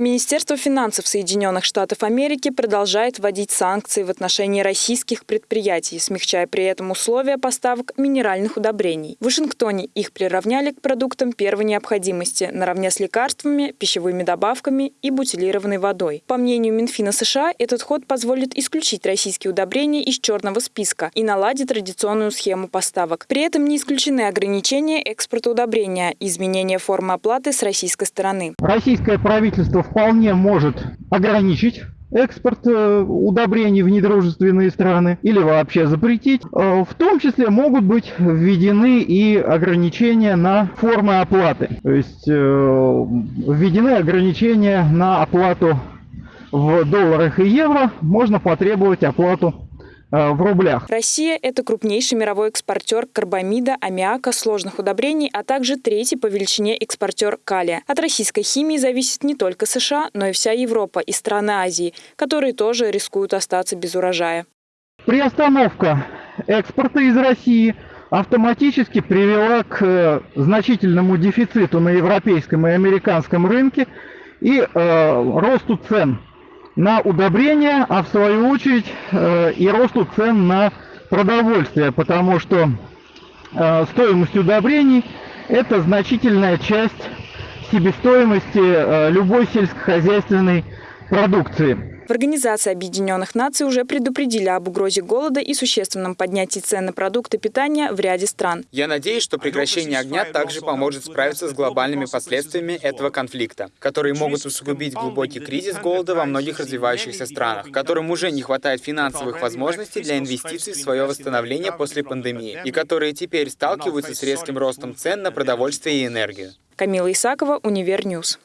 Министерство финансов Соединенных Штатов Америки продолжает вводить санкции в отношении российских предприятий, смягчая при этом условия поставок минеральных удобрений. В Вашингтоне их приравняли к продуктам первой необходимости, наравне с лекарствами, пищевыми добавками и бутилированной водой. По мнению Минфина США, этот ход позволит исключить российские удобрения из черного списка и наладить традиционную схему поставок. При этом не исключены ограничения экспорта удобрения и изменения формы оплаты с российской стороны. Российское правительство вполне может ограничить экспорт э, удобрений в недружественные страны или вообще запретить. Э, в том числе могут быть введены и ограничения на формы оплаты. То есть э, введены ограничения на оплату в долларах и евро. Можно потребовать оплату в рублях. Россия – это крупнейший мировой экспортер карбамида, аммиака, сложных удобрений, а также третий по величине экспортер калия. От российской химии зависит не только США, но и вся Европа и страны Азии, которые тоже рискуют остаться без урожая. Приостановка экспорта из России автоматически привела к э, значительному дефициту на европейском и американском рынке и э, росту цен на удобрения, а в свою очередь э, и росту цен на продовольствие, потому что э, стоимость удобрений это значительная часть себестоимости э, любой сельскохозяйственной продукции. В Организации Объединенных Наций уже предупредили об угрозе голода и существенном поднятии цен на продукты питания в ряде стран. Я надеюсь, что прекращение огня также поможет справиться с глобальными последствиями этого конфликта, которые могут усугубить глубокий кризис голода во многих развивающихся странах, которым уже не хватает финансовых возможностей для инвестиций в свое восстановление после пандемии, и которые теперь сталкиваются с резким ростом цен на продовольствие и энергию. Камила Исакова, Универньюз.